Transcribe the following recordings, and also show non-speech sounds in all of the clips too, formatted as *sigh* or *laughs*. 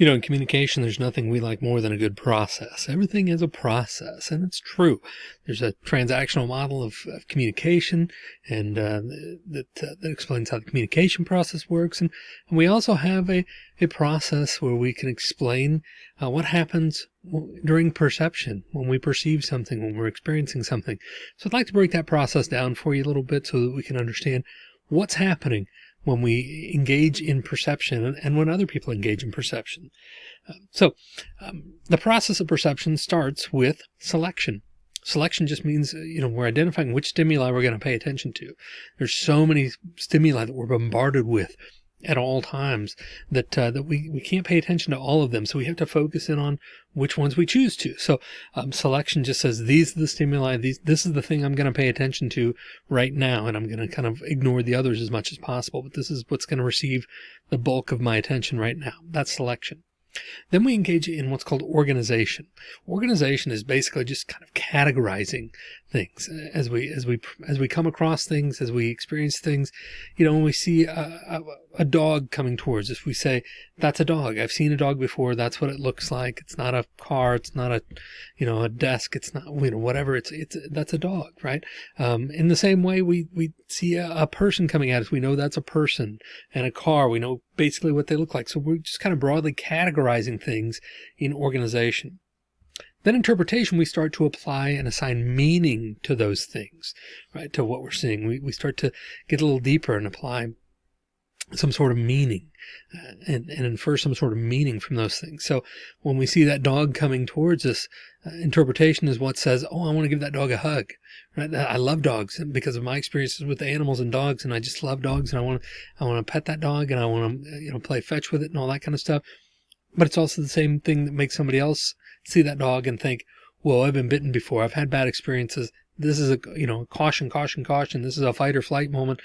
You know, in communication, there's nothing we like more than a good process. Everything is a process, and it's true. There's a transactional model of, of communication, and uh, that, uh, that explains how the communication process works. And, and we also have a, a process where we can explain uh, what happens during perception, when we perceive something, when we're experiencing something. So I'd like to break that process down for you a little bit so that we can understand what's happening when we engage in perception and when other people engage in perception. Uh, so um, the process of perception starts with selection. Selection just means, uh, you know, we're identifying which stimuli we're going to pay attention to. There's so many stimuli that we're bombarded with at all times that uh, that we, we can't pay attention to all of them. So we have to focus in on which ones we choose to. So um, selection just says these are the stimuli. These this is the thing I'm going to pay attention to right now, and I'm going to kind of ignore the others as much as possible. But this is what's going to receive the bulk of my attention right now. That's selection. Then we engage in what's called organization. Organization is basically just kind of categorizing things as we as we as we come across things, as we experience things. You know, when we see a, a, a dog coming towards us, we say, "That's a dog. I've seen a dog before. That's what it looks like. It's not a car. It's not a, you know, a desk. It's not you know whatever. It's it's that's a dog, right?" Um, in the same way, we we see a, a person coming at us, we know that's a person, and a car, we know basically what they look like. So we're just kind of broadly categorizing things in organization. Then interpretation, we start to apply and assign meaning to those things, right? To what we're seeing. We, we start to get a little deeper and apply some sort of meaning uh, and, and infer some sort of meaning from those things. So when we see that dog coming towards us, uh, interpretation is what says, Oh, I want to give that dog a hug, right? I love dogs because of my experiences with animals and dogs. And I just love dogs and I want to, I want to pet that dog and I want to, you know, play fetch with it and all that kind of stuff. But it's also the same thing that makes somebody else see that dog and think, well, I've been bitten before. I've had bad experiences. This is a, you know, caution, caution, caution. This is a fight or flight moment.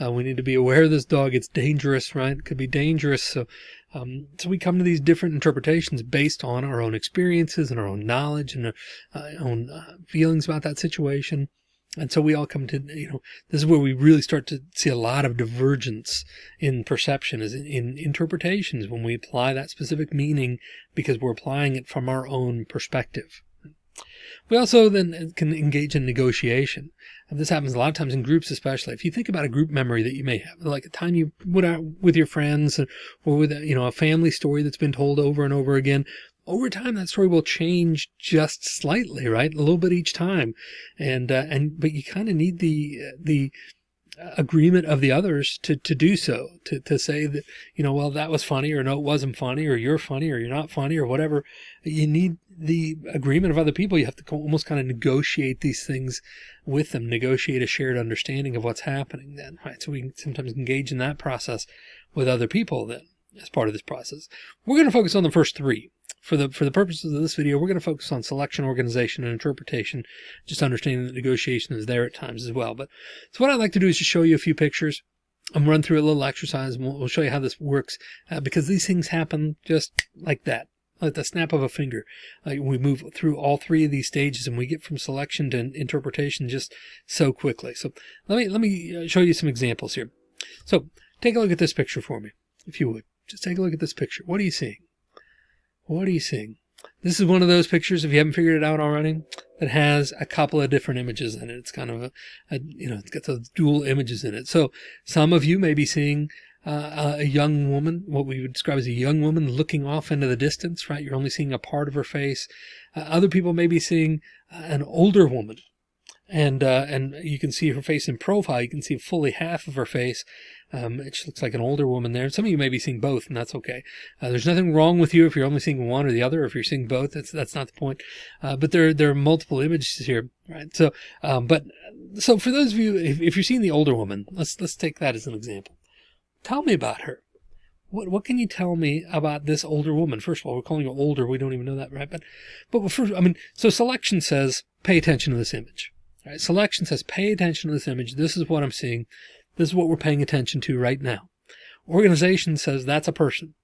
Uh, we need to be aware of this dog. It's dangerous, right? It could be dangerous. So, um, so we come to these different interpretations based on our own experiences and our own knowledge and our uh, own uh, feelings about that situation. And so we all come to, you know, this is where we really start to see a lot of divergence in perception is in, in, interpretations when we apply that specific meaning because we're applying it from our own perspective. We also then can engage in negotiation. And this happens a lot of times in groups, especially. If you think about a group memory that you may have, like a time you went out with your friends or with, a, you know, a family story that's been told over and over again over time that story will change just slightly right? A little bit each time. And uh, and but you kind of need the the agreement of the others to to do so to to say that you know well that was funny or no it wasn't funny or you're funny or you're not funny or whatever. You need the agreement of other people. You have to almost kind of negotiate these things with them. Negotiate a shared understanding of what's happening then right? So we sometimes engage in that process with other people then as part of this process. We're going to focus on the first three for the for the purposes of this video, we're going to focus on selection, organization, and interpretation, just understanding that negotiation is there at times as well. But so what I'd like to do is just show you a few pictures. I'm run through a little exercise and we'll, we'll show you how this works uh, because these things happen just like that, like the snap of a finger. Like we move through all three of these stages and we get from selection to interpretation just so quickly. So let me, let me uh, show you some examples here. So take a look at this picture for me, if you would. Just take a look at this picture. What are you seeing? What are you seeing? This is one of those pictures, if you haven't figured it out already, that has a couple of different images in it. It's kind of a, a you know, it's got those dual images in it. So some of you may be seeing uh, a young woman, what we would describe as a young woman looking off into the distance, right? You're only seeing a part of her face. Uh, other people may be seeing uh, an older woman and, uh, and you can see her face in profile. You can see fully half of her face. Um, it looks like an older woman there. Some of you may be seeing both, and that's okay. Uh, there's nothing wrong with you if you're only seeing one or the other. If you're seeing both, that's that's not the point. Uh, but there there are multiple images here, right? So, um, but so for those of you, if, if you're seeing the older woman, let's let's take that as an example. Tell me about her. What what can you tell me about this older woman? First of all, we're calling her older. We don't even know that, right? But but first, I mean, so selection says pay attention to this image. Right? Selection says pay attention to this image. This is what I'm seeing. This is what we're paying attention to right now. Organization says that's a person.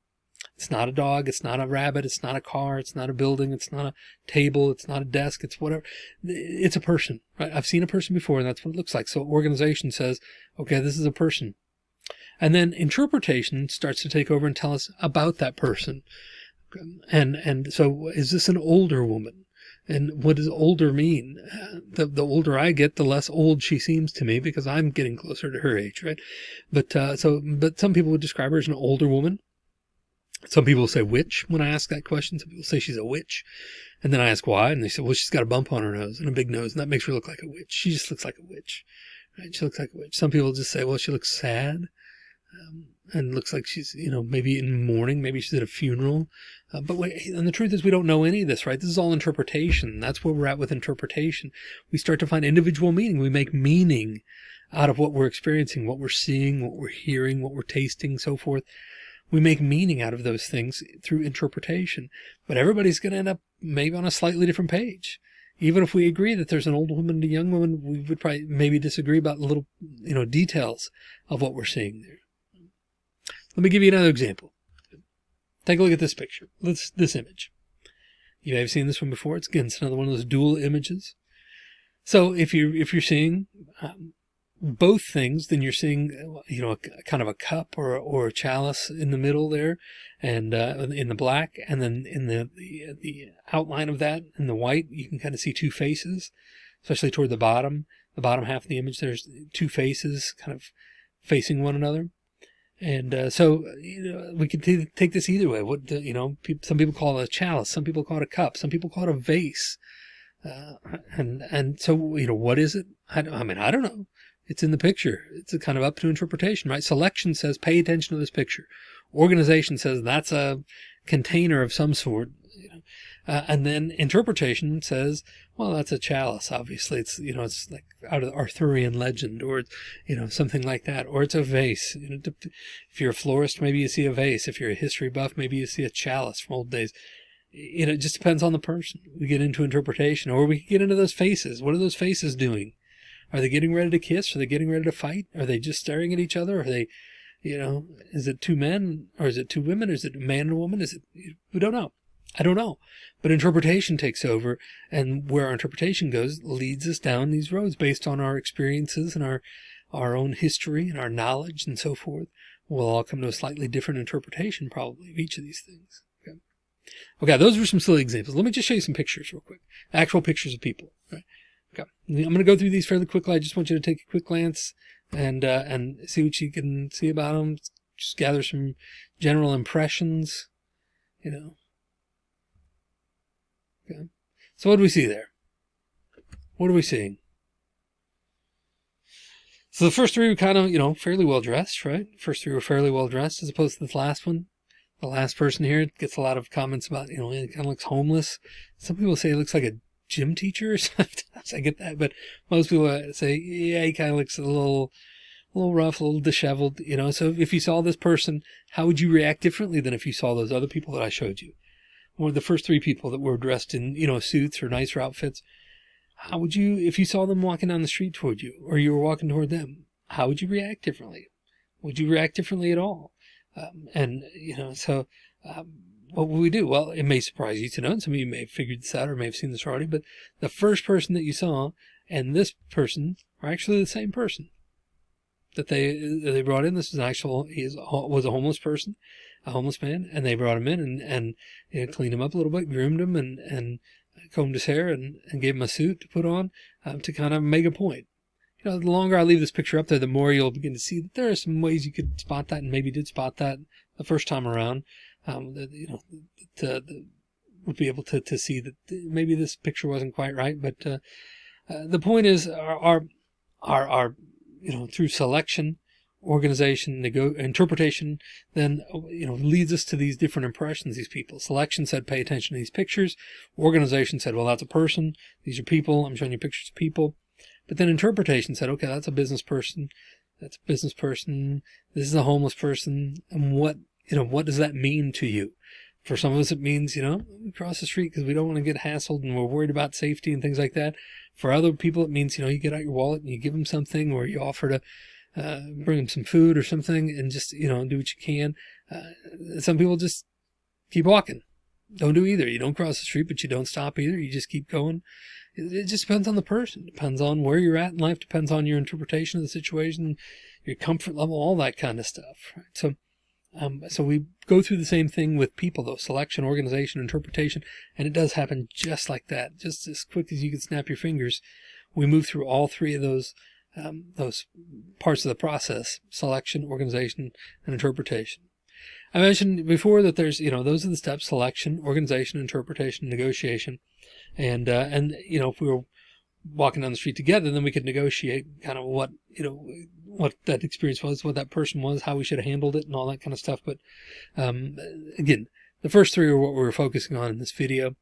It's not a dog. It's not a rabbit. It's not a car. It's not a building. It's not a table. It's not a desk. It's whatever. It's a person, right? I've seen a person before and that's what it looks like. So organization says, okay, this is a person. And then interpretation starts to take over and tell us about that person. And, and so is this an older woman? And what does older mean? The, the older I get, the less old she seems to me because I'm getting closer to her age, right? But, uh, so, but some people would describe her as an older woman. Some people say witch when I ask that question. Some people say she's a witch. And then I ask why, and they say, well, she's got a bump on her nose and a big nose, and that makes her look like a witch. She just looks like a witch. Right? She looks like a witch. Some people just say, well, she looks sad. Um, and looks like she's, you know, maybe in mourning, maybe she's at a funeral. Uh, but and the truth is we don't know any of this, right? This is all interpretation. That's where we're at with interpretation. We start to find individual meaning. We make meaning out of what we're experiencing, what we're seeing, what we're hearing, what we're tasting, so forth. We make meaning out of those things through interpretation, but everybody's going to end up maybe on a slightly different page. Even if we agree that there's an old woman and a young woman, we would probably maybe disagree about little, you know, details of what we're seeing there. Let me give you another example. Take a look at this picture. This image. You may have seen this one before. It's again, it's another one of those dual images. So if you're, if you're seeing um, both things, then you're seeing you know a, kind of a cup or or a chalice in the middle there, and uh, in the black, and then in the, the the outline of that in the white, you can kind of see two faces, especially toward the bottom. The bottom half of the image, there's two faces kind of facing one another. And uh, so you know, we could take this either way. What you know, pe- some people call it a chalice, some people call it a cup, some people call it a vase. Uh, and and so you know, what is it? I, I mean, I don't know. It's in the picture. It's a kind of up to interpretation, right? Selection says pay attention to this picture. Organization says that's a container of some sort. Uh, and then interpretation says, well, that's a chalice. Obviously, it's you know it's like out of Arthurian legend, or you know something like that, or it's a vase. You know, if you're a florist, maybe you see a vase. If you're a history buff, maybe you see a chalice from old days. You know, it just depends on the person. We get into interpretation, or we get into those faces. What are those faces doing? Are they getting ready to kiss? Are they getting ready to fight? Are they just staring at each other? Are they, you know, is it two men or is it two women? Or Is it a man and a woman? Is it? We don't know. I don't know. But interpretation takes over, and where our interpretation goes leads us down these roads based on our experiences and our our own history and our knowledge and so forth. We'll all come to a slightly different interpretation probably of each of these things. Okay. Okay, those were some silly examples. Let me just show you some pictures real quick. Actual pictures of people. Okay. I'm going to go through these fairly quickly. I just want you to take a quick glance and uh, and see what you can see about them. Just gather some general impressions. You know, Okay. So what do we see there? What are we seeing? So the first three were kind of, you know, fairly well dressed, right? First three were fairly well dressed as opposed to this last one. The last person here gets a lot of comments about, you know, he kind of looks homeless. Some people say he looks like a gym teacher *laughs* something. I get that, but most people uh, say, yeah, he kind of looks a little, a little rough, a little disheveled, you know. So if you saw this person, how would you react differently than if you saw those other people that I showed you? Or the first three people that were dressed in, you know, suits or nicer outfits, how would you, if you saw them walking down the street toward you or you were walking toward them, how would you react differently? Would you react differently at all? Um, and, you know, so, um, what would we do? Well, it may surprise you to know, and some of you may have figured this out or may have seen this already, but the first person that you saw and this person are actually the same person that they, they brought in. This is actual, he was a homeless person a homeless man, and they brought him in and and you know, cleaned him up a little bit, groomed him, and and combed his hair, and and gave him a suit to put on um, to kind of make a point. You know, the longer I leave this picture up there, the more you'll begin to see that there are some ways you could spot that, and maybe did spot that the first time around. Um, that you know, to, would be able to to see that maybe this picture wasn't quite right, but uh, uh, the point is, our, our our our you know through selection organization, interpretation, then, you know, leads us to these different impressions, these people. Selection said, pay attention to these pictures. Organization said, well, that's a person. These are people. I'm showing you pictures of people. But then interpretation said, okay, that's a business person. That's a business person. This is a homeless person. And what, you know, what does that mean to you? For some of us, it means, you know, cross the street because we don't want to get hassled and we're worried about safety and things like that. For other people, it means, you know, you get out your wallet and you give them something or you offer to, uh, bring them some food or something and just, you know, do what you can. Uh, some people just keep walking. Don't do either. You don't cross the street, but you don't stop either. You just keep going. It, it just depends on the person. It Depends on where you're at in life. Depends on your interpretation of the situation, your comfort level, all that kind of stuff. Right? So, Um, so we go through the same thing with people, though selection, organization, interpretation, and it does happen just like that, just as quick as you can snap your fingers. We move through all three of those um, those parts of the process: selection, organization, and interpretation. I mentioned before that there's, you know, those are the steps: selection, organization, interpretation, negotiation, and uh, and you know, if we were walking down the street together, then we could negotiate kind of what you know what that experience was, what that person was, how we should have handled it, and all that kind of stuff. But um, again, the first three are what we are focusing on in this video,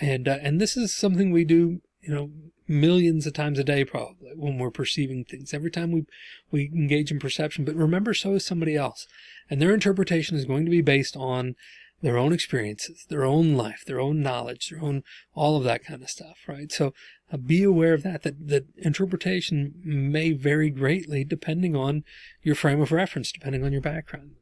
and uh, and this is something we do, you know, millions of times a day probably when we're perceiving things. Every time we we engage in perception, but remember, so is somebody else, and their interpretation is going to be based on their own experiences, their own life, their own knowledge, their own, all of that kind of stuff, right? So uh, be aware of that, that, that interpretation may vary greatly depending on your frame of reference, depending on your background.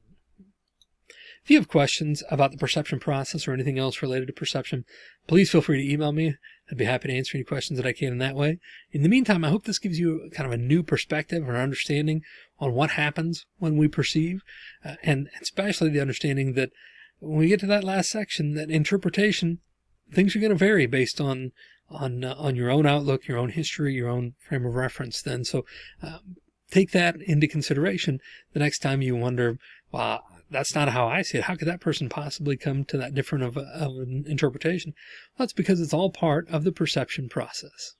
If you have questions about the perception process or anything else related to perception, please feel free to email me. I'd be happy to answer any questions that I can in that way. In the meantime, I hope this gives you kind of a new perspective or understanding on what happens when we perceive, uh, and especially the understanding that when we get to that last section, that interpretation, things are going to vary based on on uh, on your own outlook, your own history, your own frame of reference. Then, so uh, take that into consideration the next time you wonder, "Well, that's not how I see it. How could that person possibly come to that different of, of an interpretation?" Well, that's because it's all part of the perception process.